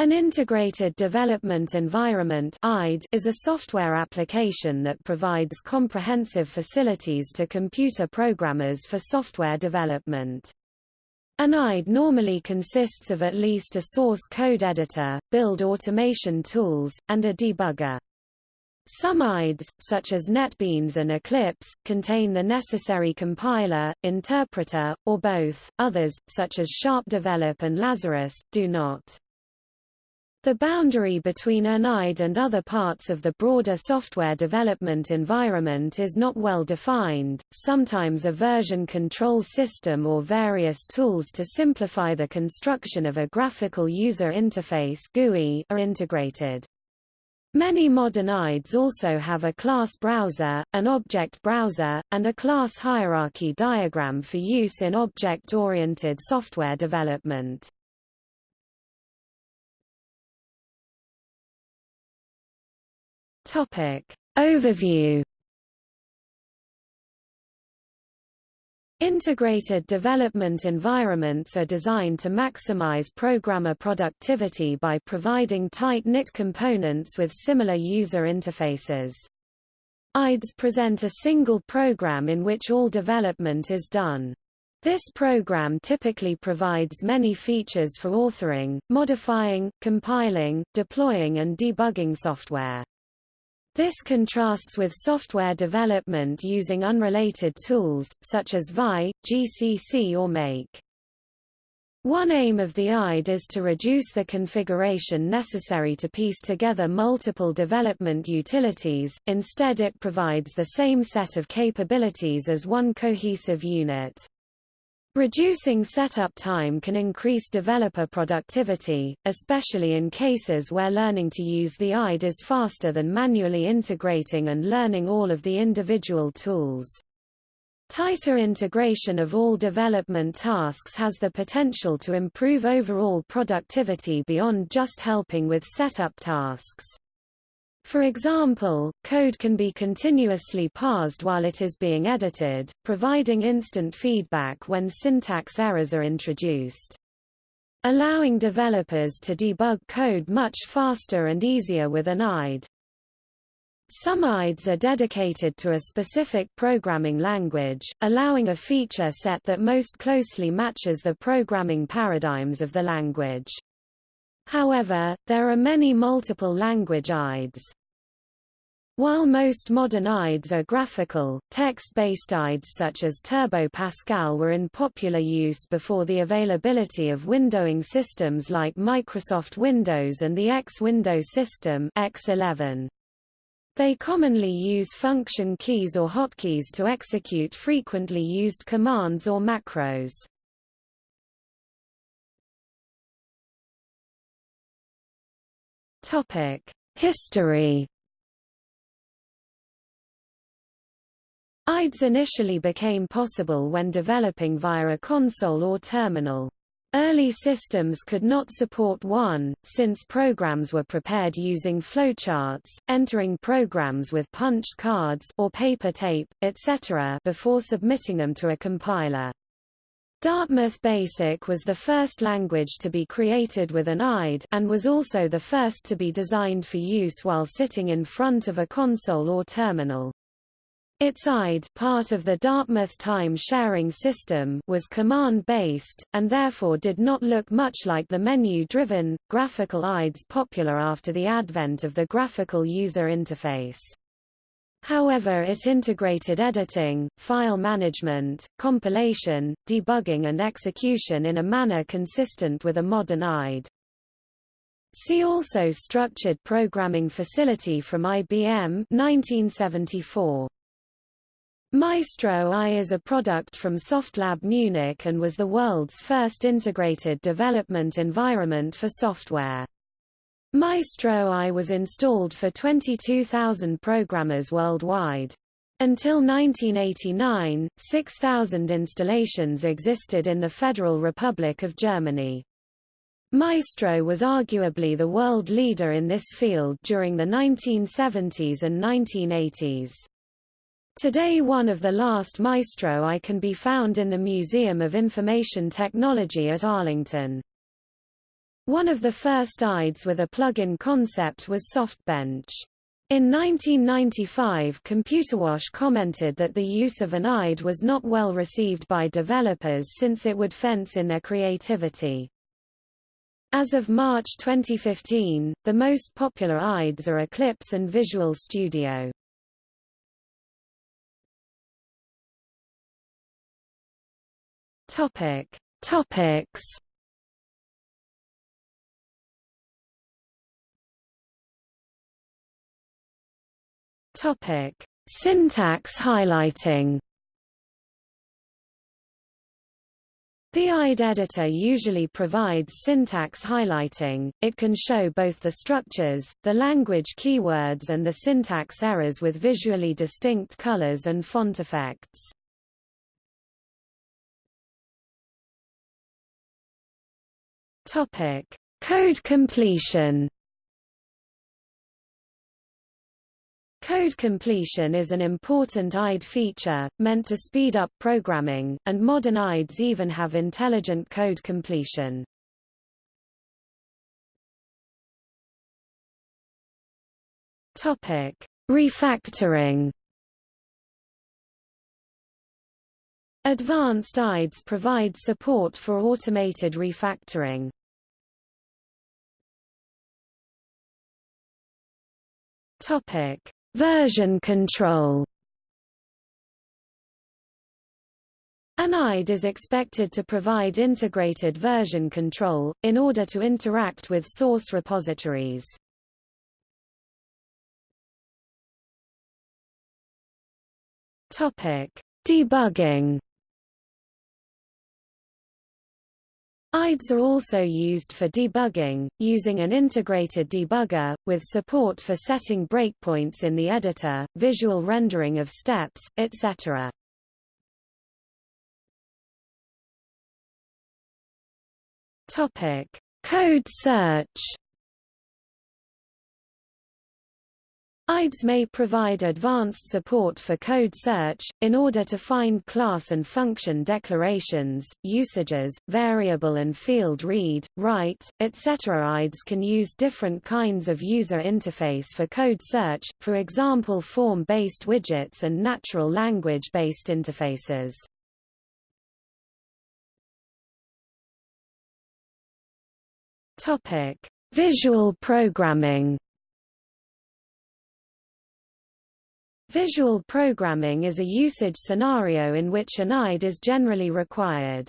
An Integrated Development Environment is a software application that provides comprehensive facilities to computer programmers for software development. An IDE normally consists of at least a source code editor, build automation tools, and a debugger. Some IDEs, such as NetBeans and Eclipse, contain the necessary compiler, interpreter, or both, others, such as SharpDevelop and Lazarus, do not. The boundary between an IDE and other parts of the broader software development environment is not well defined. Sometimes a version control system or various tools to simplify the construction of a graphical user interface GUI are integrated. Many modern IDEs also have a class browser, an object browser, and a class hierarchy diagram for use in object-oriented software development. Topic. Overview Integrated development environments are designed to maximize programmer productivity by providing tight-knit components with similar user interfaces. IDEs present a single program in which all development is done. This program typically provides many features for authoring, modifying, compiling, deploying and debugging software. This contrasts with software development using unrelated tools, such as VI, GCC or Make. One aim of the IDE is to reduce the configuration necessary to piece together multiple development utilities, instead it provides the same set of capabilities as one cohesive unit. Reducing setup time can increase developer productivity, especially in cases where learning to use the IDE is faster than manually integrating and learning all of the individual tools. Tighter integration of all development tasks has the potential to improve overall productivity beyond just helping with setup tasks. For example, code can be continuously parsed while it is being edited, providing instant feedback when syntax errors are introduced. Allowing developers to debug code much faster and easier with an IDE. Some IDEs are dedicated to a specific programming language, allowing a feature set that most closely matches the programming paradigms of the language. However, there are many multiple language IDEs. While most modern IDEs are graphical, text-based IDEs such as Turbo Pascal were in popular use before the availability of windowing systems like Microsoft Windows and the X Window system X11. They commonly use function keys or hotkeys to execute frequently used commands or macros. History. IDEs initially became possible when developing via a console or terminal. Early systems could not support one, since programs were prepared using flowcharts, entering programs with punched cards or paper tape, etc. before submitting them to a compiler. Dartmouth Basic was the first language to be created with an IDE and was also the first to be designed for use while sitting in front of a console or terminal. Its IDE part of the Dartmouth time-sharing system was command-based, and therefore did not look much like the menu-driven, graphical IDEs popular after the advent of the graphical user interface. However it integrated editing, file management, compilation, debugging and execution in a manner consistent with a modern IDE. See also Structured Programming Facility from IBM 1974. Maestro I is a product from Softlab Munich and was the world's first integrated development environment for software. Maestro I was installed for 22,000 programmers worldwide. Until 1989, 6,000 installations existed in the Federal Republic of Germany. Maestro was arguably the world leader in this field during the 1970s and 1980s. Today one of the last Maestro I can be found in the Museum of Information Technology at Arlington. One of the first IDEs with a plug-in concept was SoftBench. In 1995 Computerwoche commented that the use of an IDE was not well received by developers since it would fence in their creativity. As of March 2015, the most popular IDEs are Eclipse and Visual Studio. Topic. Topics Topic: Syntax highlighting. The IDE editor usually provides syntax highlighting, it can show both the structures, the language keywords and the syntax errors with visually distinct colors and font effects. Code completion Code completion is an important IDE feature, meant to speed up programming, and modern IDEs even have intelligent code completion. Topic: Refactoring. Advanced IDEs provide support for automated refactoring. Topic: Version control An IDE is expected to provide integrated version control, in order to interact with source repositories. Debugging IDEs are also used for debugging, using an integrated debugger, with support for setting breakpoints in the editor, visual rendering of steps, etc. Code search IDEs may provide advanced support for code search, in order to find class and function declarations, usages, variable and field read, write, etc. IDEs can use different kinds of user interface for code search, for example form-based widgets and natural language-based interfaces. Visual programming Visual programming is a usage scenario in which an IDE is generally required.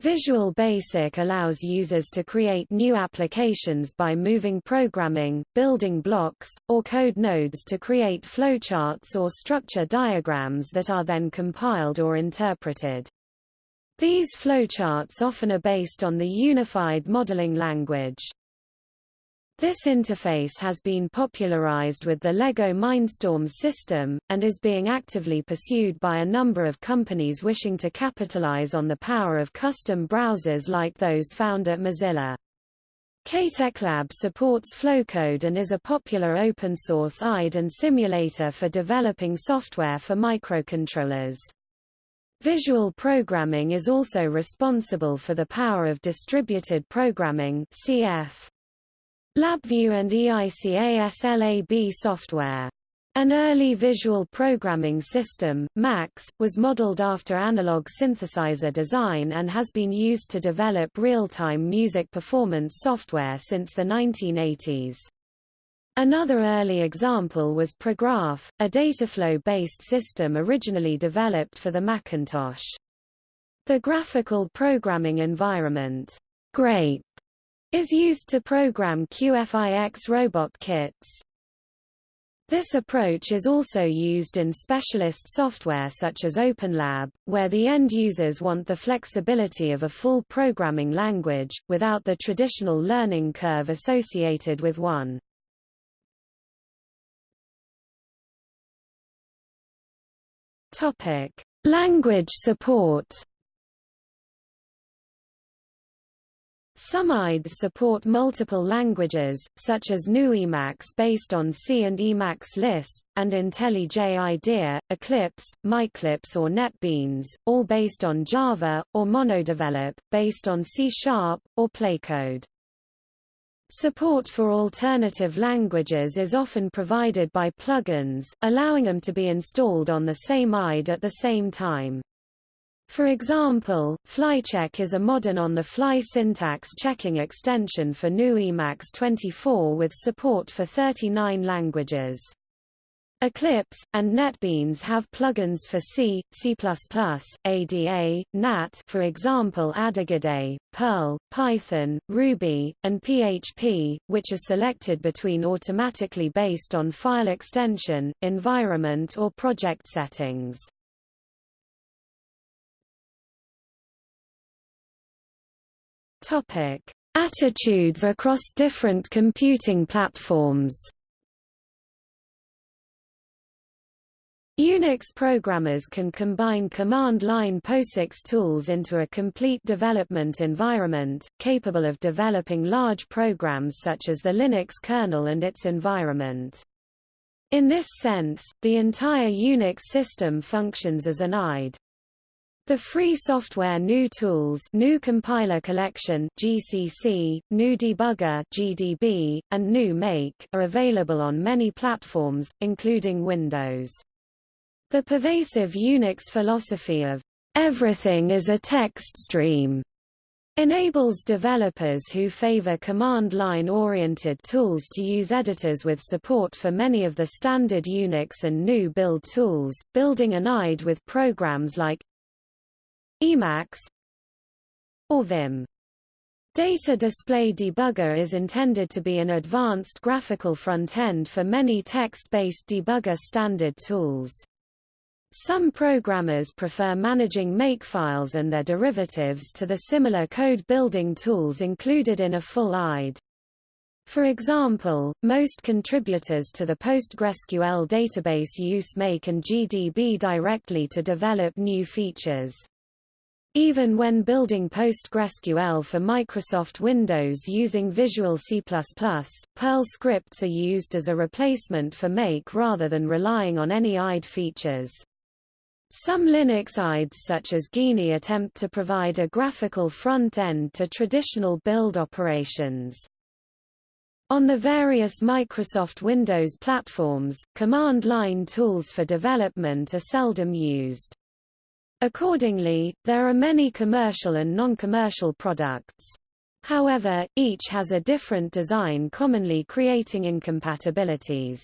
Visual Basic allows users to create new applications by moving programming, building blocks, or code nodes to create flowcharts or structure diagrams that are then compiled or interpreted. These flowcharts often are based on the Unified Modeling Language. This interface has been popularized with the LEGO Mindstorms system, and is being actively pursued by a number of companies wishing to capitalize on the power of custom browsers like those found at Mozilla. KTechLab supports Flowcode and is a popular open-source IDE and simulator for developing software for microcontrollers. Visual programming is also responsible for the power of distributed programming CF. LabVIEW and EICASLAB software. An early visual programming system, MAX, was modeled after analog synthesizer design and has been used to develop real-time music performance software since the 1980s. Another early example was Prograph, a dataflow-based system originally developed for the Macintosh. The graphical programming environment, GRAPE, is used to program QFIX robot kits. This approach is also used in specialist software such as OpenLab, where the end users want the flexibility of a full programming language, without the traditional learning curve associated with one. Language support Some IDEs support multiple languages, such as GNU Emacs based on C and Emacs Lisp, and IntelliJ IDEA, Eclipse, MyEclipse or NetBeans, all based on Java, or Monodevelop, based on C Sharp, or Playcode. Support for alternative languages is often provided by plugins, allowing them to be installed on the same IDE at the same time. For example, FlyCheck is a modern on-the-fly syntax checking extension for GNU Emacs 24 with support for 39 languages. Eclipse, and NetBeans have plugins for C, C++, ADA, GNAT for example Adagide, Perl, Python, Ruby, and PHP, which are selected between automatically based on file extension, environment or project settings. Attitudes across different computing platforms Unix programmers can combine command-line POSIX tools into a complete development environment, capable of developing large programs such as the Linux kernel and its environment. In this sense, the entire Unix system functions as an IDE. The free software GNU Tools GNU Compiler Collection GCC, GNU Debugger GDB, and GNU Make are available on many platforms, including Windows. The pervasive Unix philosophy of everything is a text stream enables developers who favor command-line-oriented tools to use editors with support for many of the standard Unix and GNU build tools, building an IDE with programs like Emacs or Vim. Data Display Debugger is intended to be an advanced graphical front-end for many text-based debugger standard tools. Some programmers prefer managing makefiles and their derivatives to the similar code-building tools included in a full IDE. For example, most contributors to the PostgreSQL database use Make and GDB directly to develop new features. Even when building PostgreSQL for Microsoft Windows using Visual C++, Perl scripts are used as a replacement for Make rather than relying on any IDE features. Some Linux IDEs such as Geany attempt to provide a graphical front-end to traditional build operations. On the various Microsoft Windows platforms, command-line tools for development are seldom used. Accordingly, there are many commercial and non-commercial products. However, each has a different design commonly creating incompatibilities.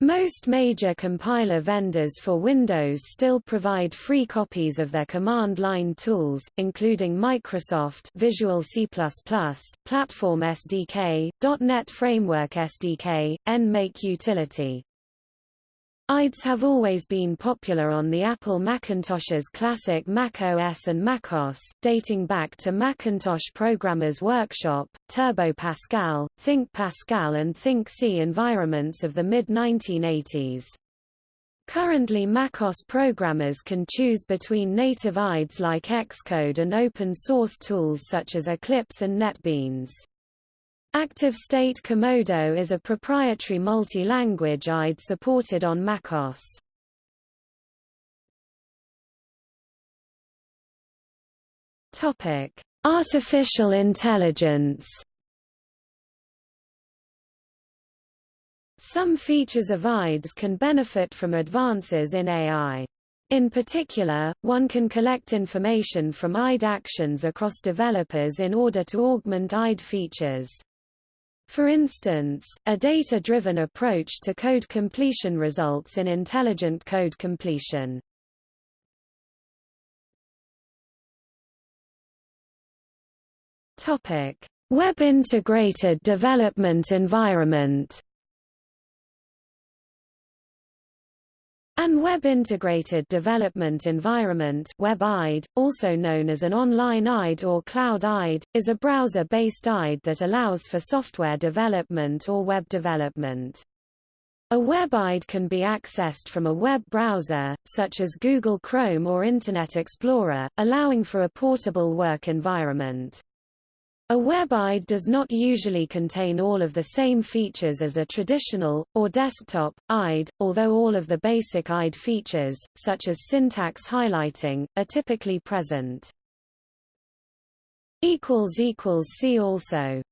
Most major compiler vendors for Windows still provide free copies of their command line tools, including Microsoft Visual C++, Platform SDK, .NET Framework SDK, NMake Utility. IDEs have always been popular on the Apple Macintosh's classic Mac OS and MacOS, dating back to Macintosh Programmers Workshop, Turbo Pascal, Think Pascal and Think C environments of the mid-1980s. Currently macOS programmers can choose between native IDEs like Xcode and open-source tools such as Eclipse and NetBeans. ActiveState Komodo is a proprietary multi-language IDE supported on macOS. Topic: Artificial intelligence. Some features of IDEs can benefit from advances in AI. In particular, one can collect information from IDE actions across developers in order to augment IDE features. For instance, a data-driven approach to code completion results in intelligent code completion. Topic: Web integrated development environment. An web-integrated development environment WebIDE, also known as an online IDE or cloud IDE, is a browser-based IDE that allows for software development or web development. A WebIDE can be accessed from a web browser, such as Google Chrome or Internet Explorer, allowing for a portable work environment. A WebIDE does not usually contain all of the same features as a traditional, or desktop, IDE, although all of the basic IDE features, such as syntax highlighting, are typically present. See also